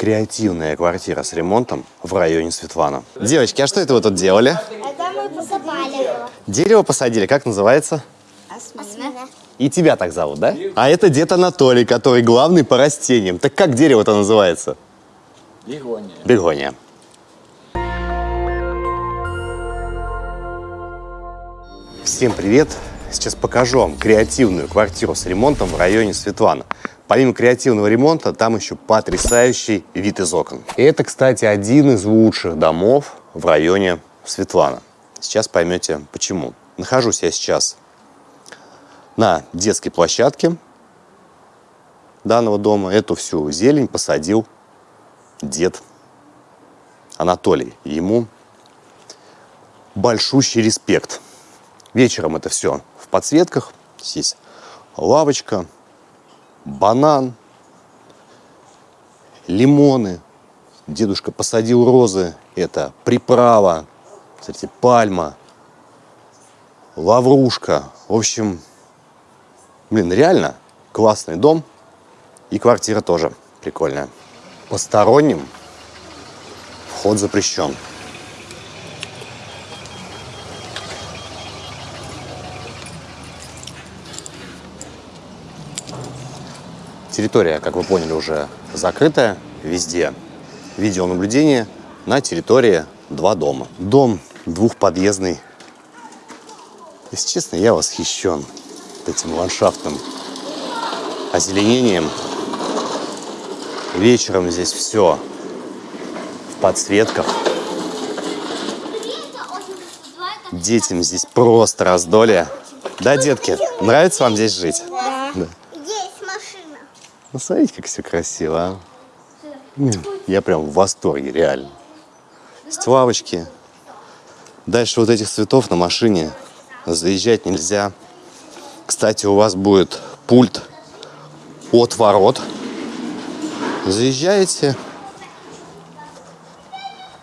креативная квартира с ремонтом в районе Светлана. Девочки, а что это вы тут делали? Это мы посадили. Дерево посадили, как называется? Осмина. И тебя так зовут, да? А это дед Анатолий, который главный по растениям. Так как дерево-то называется? Бегония. Бегония. Всем привет! Сейчас покажу вам креативную квартиру с ремонтом в районе Светлана. Помимо креативного ремонта, там еще потрясающий вид из окон. Это, кстати, один из лучших домов в районе Светлана. Сейчас поймете, почему. Нахожусь я сейчас на детской площадке данного дома. Эту всю зелень посадил дед Анатолий. Ему большущий респект. Вечером это все в подсветках. Здесь лавочка, банан, лимоны. Дедушка посадил розы. Это приправа, кстати, пальма, лаврушка. В общем, блин, реально классный дом. И квартира тоже прикольная. Посторонним вход запрещен. Территория, как вы поняли, уже закрытая. Везде видеонаблюдение на территории два дома. Дом двухподъездный. Если честно, я восхищен этим ландшафтным озеленением. Вечером здесь все в подсветках. Детям здесь просто раздолье. Да, детки, нравится вам здесь жить? Да. Да. Ну, смотрите, как все красиво, а. Я прям в восторге, реально. Есть лавочки. Дальше вот этих цветов на машине заезжать нельзя. Кстати, у вас будет пульт от ворот. Заезжаете.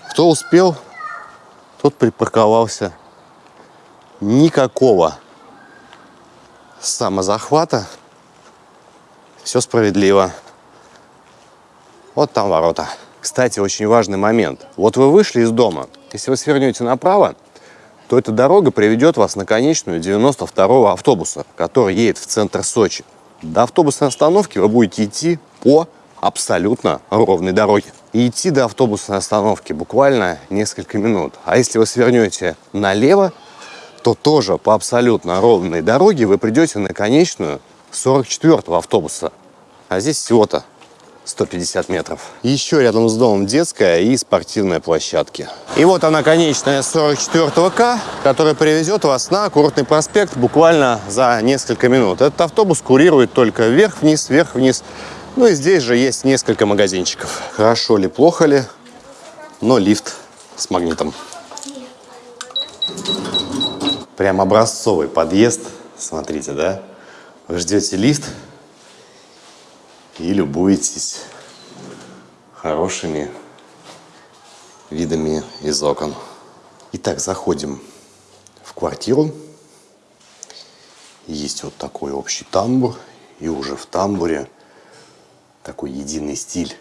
Кто успел, тот припарковался. Никакого самозахвата. Все справедливо. Вот там ворота. Кстати, очень важный момент. Вот вы вышли из дома. Если вы свернете направо, то эта дорога приведет вас на конечную 92-го автобуса, который едет в центр Сочи. До автобусной остановки вы будете идти по абсолютно ровной дороге. И идти до автобусной остановки буквально несколько минут. А если вы свернете налево, то тоже по абсолютно ровной дороге вы придете на конечную 44-го автобуса. А здесь всего-то 150 метров. Еще рядом с домом детская и спортивная площадки. И вот она конечная 44 К, которая привезет вас на Курортный проспект буквально за несколько минут. Этот автобус курирует только вверх-вниз, вверх-вниз. Ну и здесь же есть несколько магазинчиков. Хорошо ли, плохо ли, но лифт с магнитом. Прям образцовый подъезд. Смотрите, да? Вы ждете лифт и любуетесь хорошими видами из окон. Итак, заходим в квартиру. Есть вот такой общий тамбур. И уже в тамбуре такой единый стиль.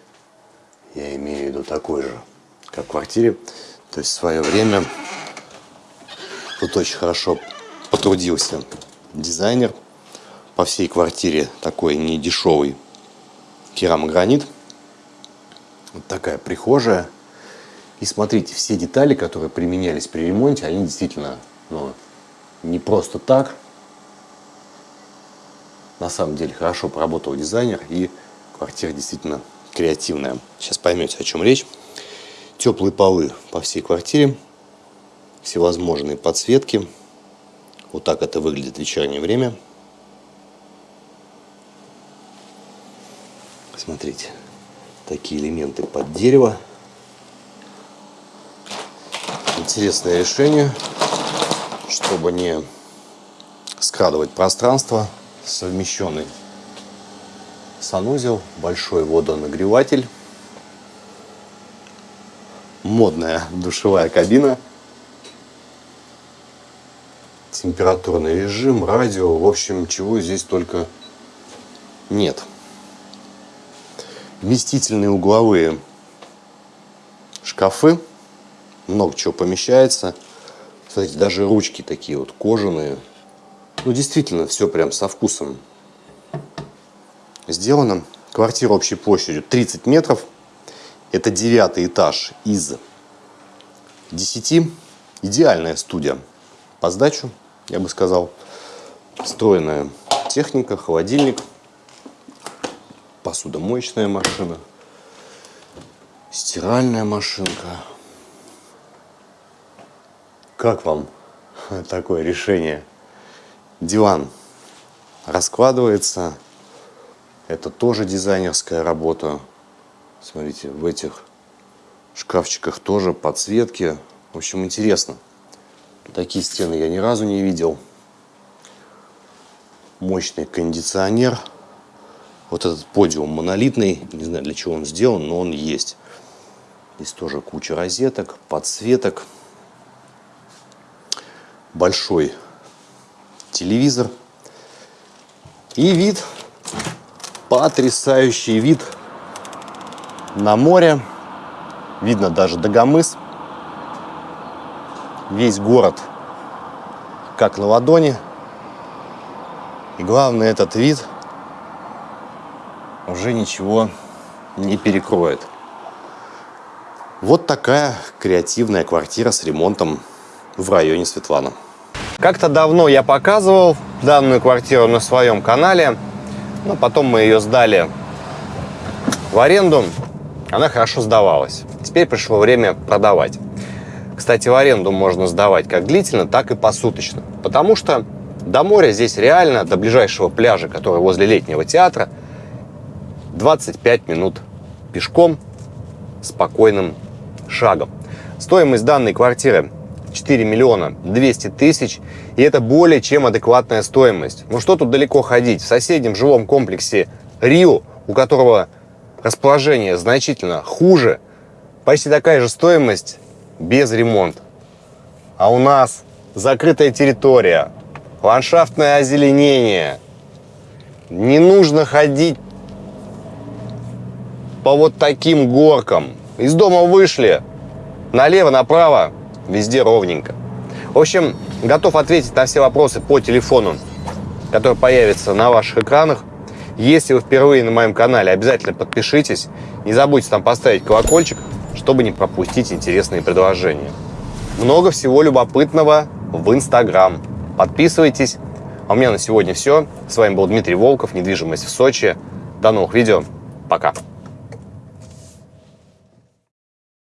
Я имею в виду такой же, как в квартире. То есть в свое время Тут очень хорошо потрудился дизайнер. По всей квартире такой недешевый керамогранит. Вот такая прихожая. И смотрите, все детали, которые применялись при ремонте, они действительно ну, не просто так. На самом деле хорошо поработал дизайнер, и квартира действительно креативная. Сейчас поймете, о чем речь. Теплые полы по всей квартире всевозможные подсветки. Вот так это выглядит в вечернее время. Смотрите, такие элементы под дерево. Интересное решение, чтобы не скрадывать пространство, совмещенный санузел, большой водонагреватель, модная душевая кабина – температурный режим, радио, в общем, чего здесь только нет. Вместительные угловые шкафы. Много чего помещается. Смотрите, даже ручки такие вот кожаные. Ну, действительно, все прям со вкусом сделано. Квартира общей площадью 30 метров. Это девятый этаж из 10. Идеальная студия по сдачу, я бы сказал. Встроенная техника, холодильник, посудомоечная машина, стиральная машинка. Как вам такое решение? Диван раскладывается. Это тоже дизайнерская работа. Смотрите, в этих шкафчиках тоже подсветки. В общем, интересно. Такие стены я ни разу не видел. Мощный кондиционер. Вот этот подиум монолитный. Не знаю, для чего он сделан, но он есть. Здесь тоже куча розеток, подсветок. Большой телевизор. И вид, потрясающий вид на море. Видно даже Дагомыс. Весь город как на ладони. И главное, этот вид уже ничего не перекроет. Вот такая креативная квартира с ремонтом в районе Светлана. Как-то давно я показывал данную квартиру на своем канале, но потом мы ее сдали в аренду. Она хорошо сдавалась. Теперь пришло время продавать. Кстати, в аренду можно сдавать как длительно, так и посуточно. Потому что до моря здесь реально, до ближайшего пляжа, который возле летнего театра, 25 минут пешком, спокойным шагом. Стоимость данной квартиры 4 миллиона 200 тысяч, и это более чем адекватная стоимость. Ну что тут далеко ходить? В соседнем жилом комплексе Рио, у которого расположение значительно хуже, почти такая же стоимость без ремонта. А у нас закрытая территория, ландшафтное озеленение. Не нужно ходить по вот таким горкам. Из дома вышли, налево, направо, везде ровненько. В общем, готов ответить на все вопросы по телефону, который появится на ваших экранах. Если вы впервые на моем канале, обязательно подпишитесь. Не забудьте там поставить колокольчик, чтобы не пропустить интересные предложения. Много всего любопытного в Инстаграм. Подписывайтесь. А у меня на сегодня все. С вами был Дмитрий Волков, недвижимость в Сочи. До новых видео. Пока.